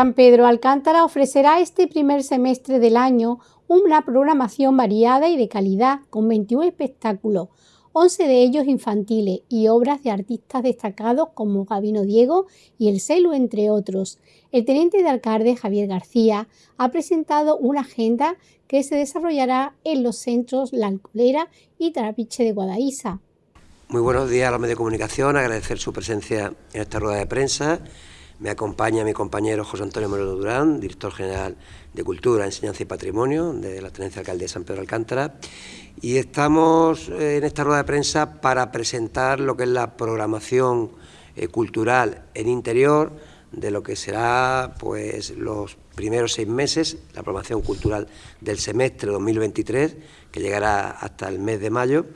San Pedro Alcántara ofrecerá este primer semestre del año una programación variada y de calidad con 21 espectáculos, 11 de ellos infantiles y obras de artistas destacados como Gabino Diego y El Celo, entre otros. El teniente de alcalde Javier García ha presentado una agenda que se desarrollará en los centros La Alcolera y Trapiche de Guadaísa. Muy buenos días a los medios de comunicación, agradecer su presencia en esta rueda de prensa. Me acompaña mi compañero José Antonio Moreno Durán, director general de Cultura, Enseñanza y Patrimonio de la Tenencia Alcaldía de San Pedro Alcántara. Y estamos eh, en esta rueda de prensa para presentar lo que es la programación eh, cultural en interior de lo que será pues los primeros seis meses, la programación cultural del semestre 2023, que llegará hasta el mes de mayo,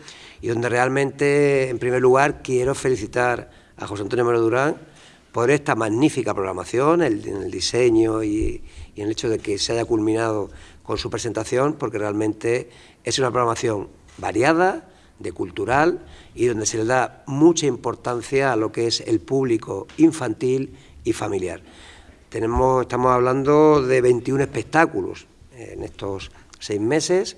y donde realmente, en primer lugar, quiero felicitar a José Antonio Mero Durán por esta magnífica programación, el, el diseño y, y en el hecho de que se haya culminado con su presentación, porque realmente es una programación variada, de cultural, y donde se le da mucha importancia a lo que es el público infantil y familiar. Tenemos, estamos hablando de 21 espectáculos en estos seis meses,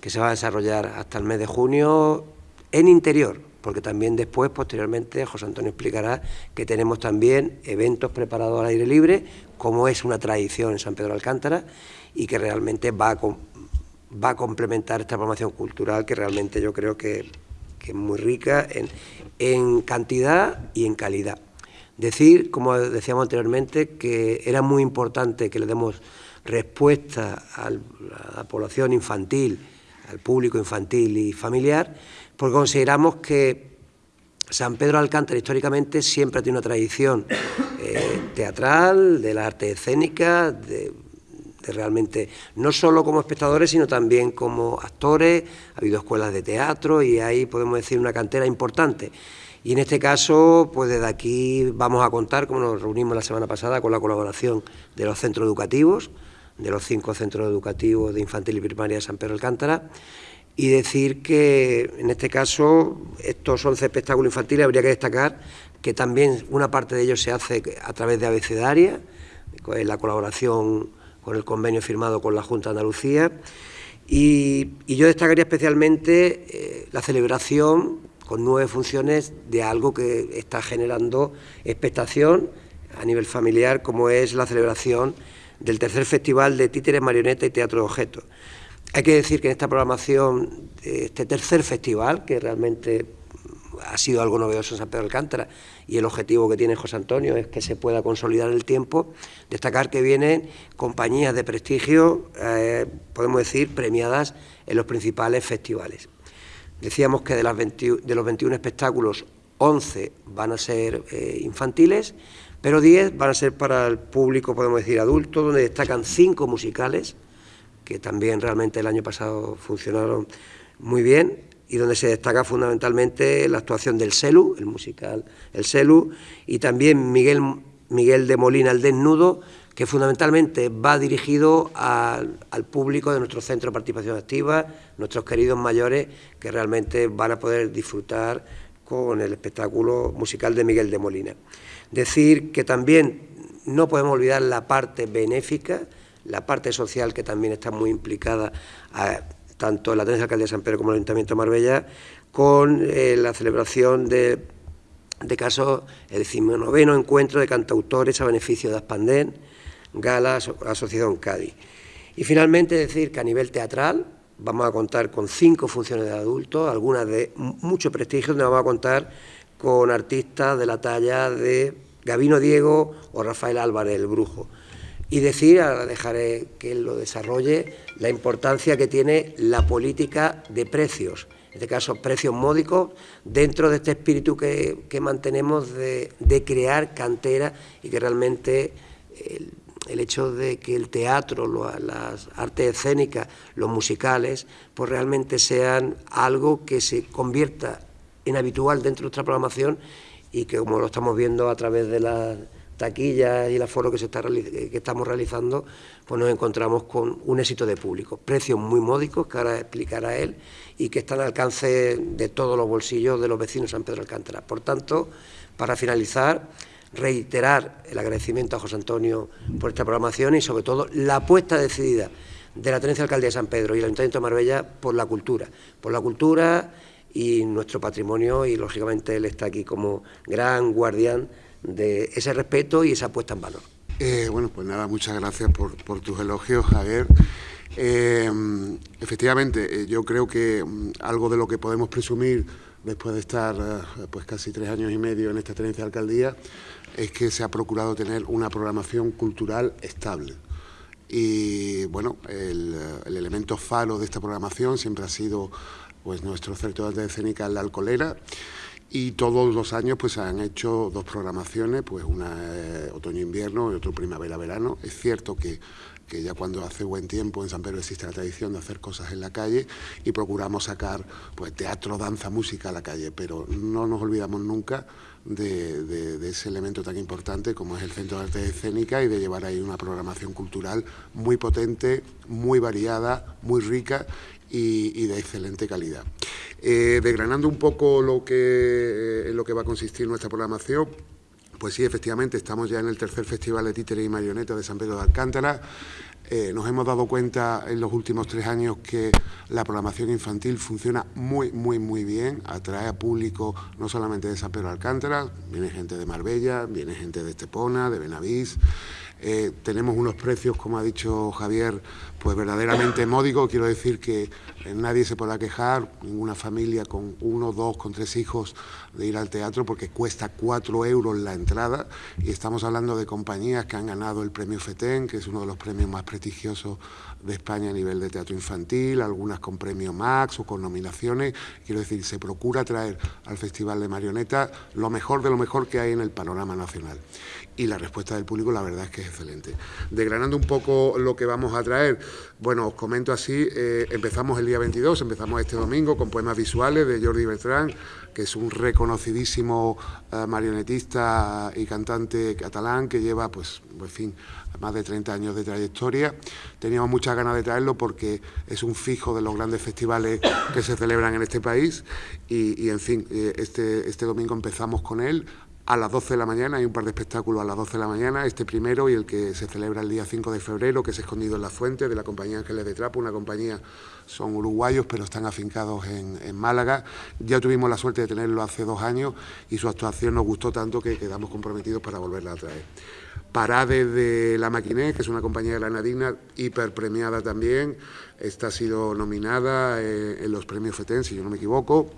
que se va a desarrollar hasta el mes de junio en interior, porque también después, posteriormente, José Antonio explicará que tenemos también eventos preparados al aire libre, como es una tradición en San Pedro Alcántara, y que realmente va a, va a complementar esta programación cultural que realmente yo creo que, es muy rica en, en cantidad y en calidad. Decir, como decíamos anteriormente, que era muy importante que le demos respuesta a la población infantil, al público infantil y familiar, porque consideramos que San Pedro Alcántara históricamente siempre tenido una tradición eh, teatral, de la arte escénica, de, realmente no solo como espectadores, sino también como actores, ha habido escuelas de teatro y ahí podemos decir una cantera importante. Y en este caso, pues desde aquí vamos a contar, como nos reunimos la semana pasada, con la colaboración de los centros educativos, de los cinco centros educativos de infantil y primaria de San Pedro Alcántara, y decir que en este caso estos 11 espectáculos infantiles habría que destacar que también una parte de ellos se hace a través de abecedaria, en la colaboración con el convenio firmado con la Junta de Andalucía, y, yo destacaría especialmente eh, la celebración con nueve funciones de algo que está generando expectación a nivel familiar, como es la celebración del tercer festival de títeres, marioneta y teatro de objetos. Hay que decir que en esta programación, de este tercer festival, que realmente ha sido algo novedoso en San Pedro Alcántara y el objetivo que tiene José Antonio es que se pueda consolidar el tiempo, destacar que vienen compañías de prestigio, eh, podemos decir, premiadas en los principales festivales. Decíamos que de, las de los 21 espectáculos, 11 van a ser eh, infantiles, pero 10 van a ser para el público, podemos decir, adulto, donde destacan 5 musicales, que también realmente el año pasado funcionaron muy bien, y donde se destaca fundamentalmente la actuación del Celu, el musical El Celu, y también Miguel, Miguel de Molina, el desnudo, que fundamentalmente va dirigido al, público de nuestro centro de participación activa, nuestros queridos mayores, que realmente van a poder disfrutar con el espectáculo musical de Miguel de Molina. Decir que también no podemos olvidar la parte benéfica, la parte social que también está muy implicada tanto en la Tenencia Alcaldía de San Pedro como en el Ayuntamiento de Marbella, con eh, la celebración de, de casos, el decimonoveno encuentro de cantautores a beneficio de Aspandén, Gala Asociación Cádiz. Y finalmente decir que a nivel teatral vamos a contar con cinco funciones de adultos, algunas de mucho prestigio, donde vamos a contar con artistas de la talla de Gabino Diego o Rafael Álvarez, el brujo. Y decir, ahora dejaré que él lo desarrolle, la importancia que tiene la política de precios, en este caso precios módicos, dentro de este espíritu que, mantenemos de, de, crear cantera y que realmente el hecho de que el teatro, las artes escénicas, los musicales, pues realmente sean algo que se convierta en habitual dentro de nuestra programación y que como lo estamos viendo a través de las taquillas y el aforo que, se está, que estamos realizando, pues nos encontramos con un éxito de público. Precios muy módicos, que ahora explicará él, y que están al alcance de todos los bolsillos de los vecinos de San Pedro Alcántara. Por tanto, para finalizar, reiterar el agradecimiento a José Antonio por esta programación y sobre todo la apuesta decidida de la Tenencia Alcaldía de San Pedro y el Ayuntamiento de Marbella por la cultura, por la cultura y nuestro patrimonio y lógicamente él está aquí como gran guardián de ese respeto y esa puesta en valor. Eh, bueno, pues nada, muchas gracias por, tus elogios, Javier. Eh, efectivamente, eh, yo creo que mm, algo de lo que podemos presumir después de estar pues casi tres años y medio en esta tenencia de alcaldía es que se ha procurado tener una programación cultural estable. Y bueno, el, elemento faro de esta programación siempre ha sido pues nuestro centro de arte escénica la Alcolera y todos los años pues han hecho dos programaciones, pues una eh, otoño-invierno y otra primavera-verano. Es cierto que, que, ya cuando hace buen tiempo en San Pedro existe la tradición de hacer cosas en la calle y procuramos sacar pues teatro, danza, música a la calle, pero no nos olvidamos nunca de, ese elemento tan importante como es el Centro de Arte Escénica y de llevar ahí una programación cultural muy potente, muy variada, muy rica y, de excelente calidad. Eh, un poco lo que, en lo que va a consistir nuestra programación, pues sí, efectivamente, estamos ya en el tercer Festival de Títeres y Marionetas de San Pedro de Alcántara. Eh, nos hemos dado cuenta en los últimos tres años que la programación infantil funciona muy, muy, muy bien, atrae a público no solamente de San Pedro de Alcántara, viene gente de Marbella, viene gente de Estepona, de Benavís, eh, tenemos unos precios, como ha dicho Javier, pues verdaderamente módicos. Quiero decir que eh, nadie se podrá quejar, ninguna familia con uno, dos, con tres hijos de ir al teatro porque cuesta cuatro euros la entrada y estamos hablando de compañías que han ganado el premio FETEN, que es uno de los premios más prestigiosos de España a nivel de teatro infantil, algunas con premio Max o con nominaciones. Quiero decir, se procura traer al Festival de Marionetas lo mejor de lo mejor que hay en el panorama nacional y la respuesta del público la verdad es que es excelente. Desgranando un poco lo que vamos a traer, bueno, os comento así, eh, empezamos el día 22, empezamos este domingo con poemas visuales de Jordi Bertrand, que es un reconocidísimo eh, marionetista y cantante catalán que lleva, pues, en fin, más de 30 años de trayectoria. Teníamos muchas ganas de traerlo porque es un fijo de los grandes festivales que se celebran en este país y, en fin, eh, este, este domingo empezamos con él a las 12 de la mañana, hay un par de espectáculos a las 12 de la mañana, este primero y el que se celebra el día 5 de febrero, que es Escondido en la Fuente, de la compañía Ángeles de Trapo, una compañía, son uruguayos, pero están afincados en, Málaga. Ya tuvimos la suerte de tenerlo hace dos años y su actuación nos gustó tanto que quedamos comprometidos para volverla a traer. Parade de La Maquiné, que es una compañía granadina hiper premiada también, esta ha sido nominada eh, en los premios FETEN, si yo no me equivoco,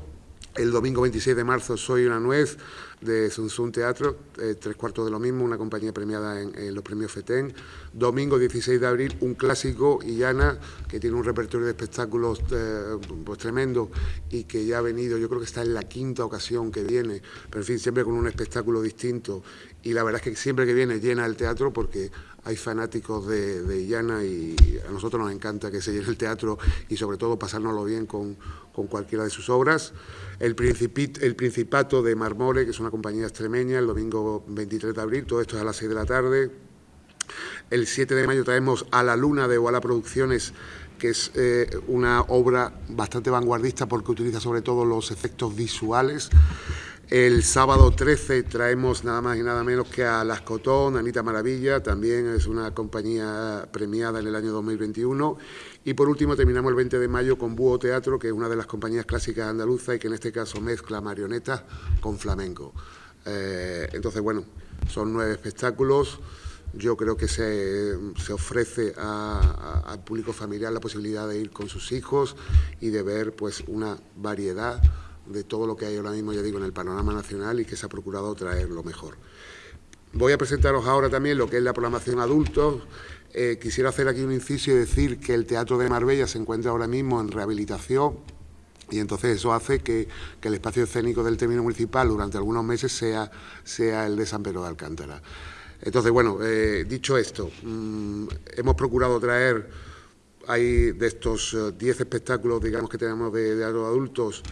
el domingo 26 de marzo Soy una nuez de Sun Teatro, eh, tres cuartos de lo mismo, una compañía premiada en, los premios FETEN. Domingo 16 de abril un clásico, Illana, que tiene un repertorio de espectáculos eh, pues tremendo y que ya ha venido, yo creo que está en la quinta ocasión que viene, pero en fin, siempre con un espectáculo distinto. Y la verdad es que siempre que viene llena el teatro porque hay fanáticos de, Illana y a nosotros nos encanta que se llene el teatro y sobre todo pasárnoslo bien con, cualquiera de sus obras. El, el Principato de Marmore, que es una compañía extremeña, el domingo 23 de abril, todo esto es a las 6 de la tarde. El 7 de mayo traemos A la Luna de Walla Producciones, que es eh, una obra bastante vanguardista porque utiliza sobre todo los efectos visuales. El sábado 13 traemos nada más y nada menos que a Las Cotón, Anita Maravilla, también es una compañía premiada en el año 2021. Y por último terminamos el 20 de mayo con Búho Teatro, que es una de las compañías clásicas andaluzas y que en este caso mezcla marionetas con flamenco. Eh, entonces, bueno, son nueve espectáculos. Yo creo que se, ofrece al público familiar la posibilidad de ir con sus hijos y de ver pues una variedad de todo lo que hay ahora mismo, ya digo, en el panorama nacional y que se ha procurado traer lo mejor. Voy a presentaros ahora también lo que es la programación adultos. Eh, quisiera hacer aquí un inciso y decir que el Teatro de Marbella se encuentra ahora mismo en rehabilitación y entonces eso hace que, el espacio escénico del término municipal durante algunos meses sea, sea el de San Pedro de Alcántara. Entonces, bueno, eh, dicho esto, mm, hemos procurado traer, hay de estos 10 eh, espectáculos, digamos, que tenemos de, de adultos,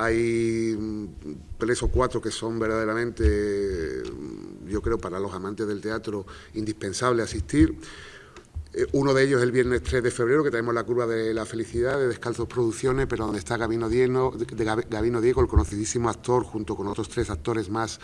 hay mm, tres o cuatro que son verdaderamente, mm, yo creo, para los amantes del teatro indispensables asistir. Eh, uno de ellos es el viernes 3 de febrero, que tenemos la curva de la felicidad de Descalzos Producciones, pero donde está Gabino Diego, Gabino Diego, el conocidísimo actor, junto con otros tres actores más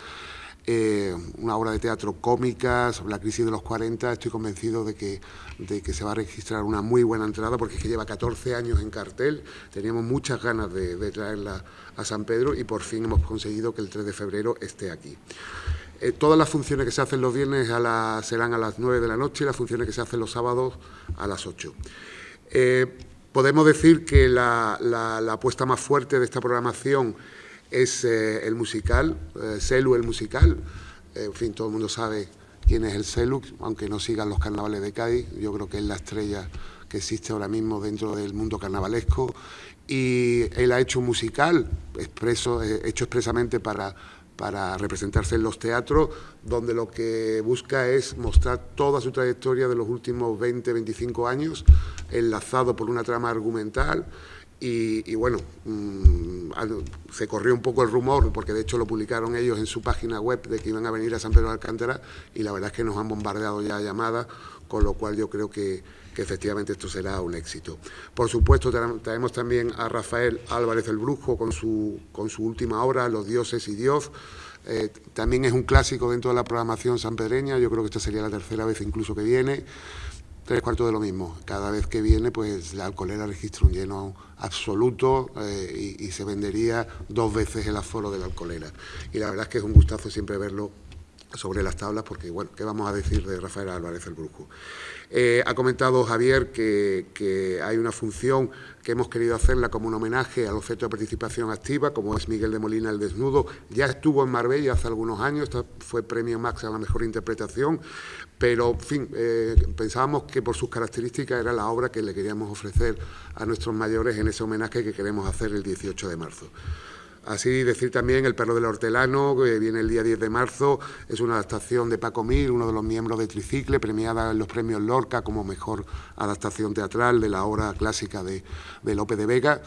eh, una obra de teatro cómica sobre la crisis de los 40. Estoy convencido de que, de que se va a registrar una muy buena entrada porque es que lleva 14 años en cartel. Teníamos muchas ganas de, traerla a San Pedro y por fin hemos conseguido que el 3 de febrero esté aquí. Eh, todas las funciones que se hacen los viernes a serán a las 9 de la noche y las funciones que se hacen los sábados a las 8. Eh, podemos decir que la, la apuesta más fuerte de esta programación es eh, el musical, eh, Celu el musical. Eh, en fin, todo el mundo sabe quién es el Celu, aunque no sigan los carnavales de Cádiz. Yo creo que es la estrella que existe ahora mismo dentro del mundo carnavalesco. Y él ha hecho un musical expreso, hecho expresamente para, para representarse en los teatros, donde lo que busca es mostrar toda su trayectoria de los últimos 20, 25 años, enlazado por una trama argumental y, bueno, mm, se corrió un poco el rumor, porque de hecho lo publicaron ellos en su página web de que iban a venir a San Pedro de Alcántara y la verdad es que nos han bombardeado ya llamadas, con lo cual yo creo que, efectivamente esto será un éxito. Por supuesto, traemos también a Rafael Álvarez el Brujo con su, con su última obra, Los dioses y Dios. Eh, también es un clásico dentro de la programación sanpedreña, yo creo que esta sería la tercera vez incluso que viene tres cuartos de lo mismo. Cada vez que viene, pues la alcoholera registra un lleno absoluto eh, y, se vendería dos veces el aforo de la alcoholera. Y la verdad es que es un gustazo siempre verlo sobre las tablas, porque, bueno, ¿qué vamos a decir de Rafael Álvarez el Brujo? Eh, ha comentado Javier que, hay una función que hemos querido hacerla como un homenaje al objeto de participación activa, como es Miguel de Molina el Desnudo. Ya estuvo en Marbella hace algunos años, fue premio Max a la mejor interpretación, pero, en fin, eh, pensábamos que por sus características era la obra que le queríamos ofrecer a nuestros mayores en ese homenaje que queremos hacer el 18 de marzo. Así decir también El perro del hortelano, que viene el día 10 de marzo, es una adaptación de Paco Mir, uno de los miembros de Tricicle, premiada en los premios Lorca como mejor adaptación teatral de la obra clásica de, de Lope de Vega.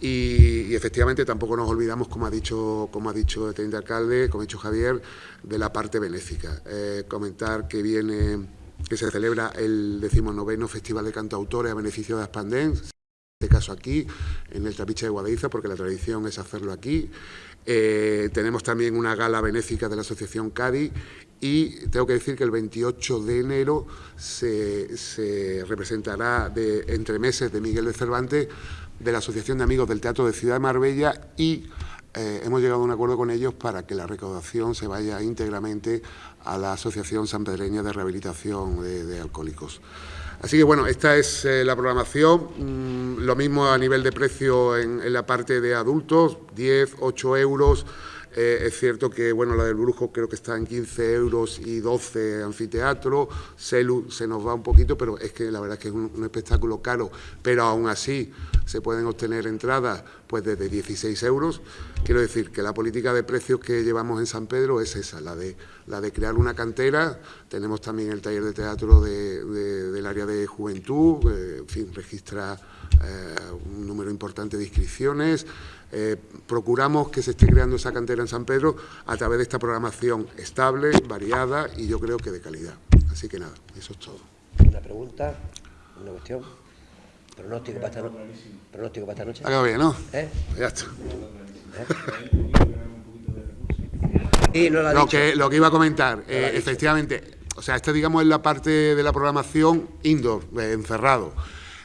Y, efectivamente tampoco nos olvidamos, como ha dicho, como ha dicho el teniente alcalde, como ha dicho Javier, de la parte benéfica. Eh, comentar que viene que se celebra el decimonoveno Festival de Cantautores a beneficio de Aspandén, este caso aquí, en el Trapiche de Guadaiza, porque la tradición es hacerlo aquí. Eh, tenemos también una gala benéfica de la Asociación Cádiz y tengo que decir que el 28 de enero se, representará de, entre meses de Miguel de Cervantes de la Asociación de Amigos del Teatro de Ciudad de Marbella y eh, hemos llegado a un acuerdo con ellos para que la recaudación se vaya íntegramente a la Asociación Sanpedreña de Rehabilitación de Alcohólicos. Así que bueno, esta es eh, la programación, mm, lo mismo a nivel de precio en, la parte de adultos, 10, 8 euros, eh, es cierto que bueno, la del Brujo creo que está en 15 euros y 12 anfiteatro, Celu se nos va un poquito, pero es que la verdad es que es un, espectáculo caro, pero aún así se pueden obtener entradas pues desde 16 euros. Quiero decir que la política de precios que llevamos en San Pedro es esa, la de, la de crear una cantera. Tenemos también el taller de teatro del área de juventud, en fin, registra eh, un número importante de inscripciones. Eh, procuramos que se esté creando esa cantera en San Pedro a través de esta programación estable, variada y yo creo que de calidad. Así que nada, eso es todo. Una pregunta, una cuestión. Pronóstico para esta, noche. Pronóstico para esta noche. Acaba bien, ¿no? ¿Eh? Ya está. Y no lo, que, lo que iba a comentar, eh, efectivamente, o sea, esta digamos es la parte de la programación indoor, eh, encerrado.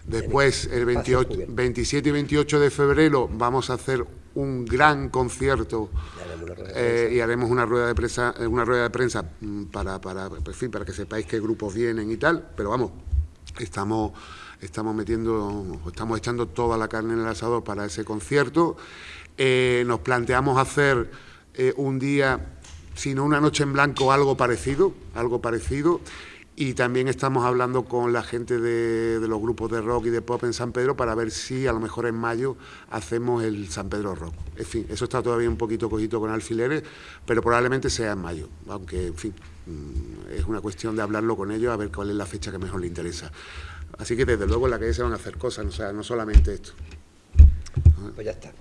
Después, el 28, 27 y 28 de febrero, vamos a hacer un gran concierto eh, y haremos una rueda de prensa, una rueda de prensa mm, para, para, fin, para que sepáis qué grupos vienen y tal, pero vamos, estamos estamos metiendo, estamos echando toda la carne en el asador para ese concierto. Eh, nos planteamos hacer eh, un día, si no una noche en blanco, algo parecido, algo parecido. Y también estamos hablando con la gente de, los grupos de rock y de pop en San Pedro para ver si a lo mejor en mayo hacemos el San Pedro Rock. En fin, eso está todavía un poquito cogito con alfileres, pero probablemente sea en mayo, aunque, en fin, mm, es una cuestión de hablarlo con ellos a ver cuál es la fecha que mejor les interesa. Así que desde luego en la calle se van a hacer cosas, o sea, no solamente esto. Pues ya está.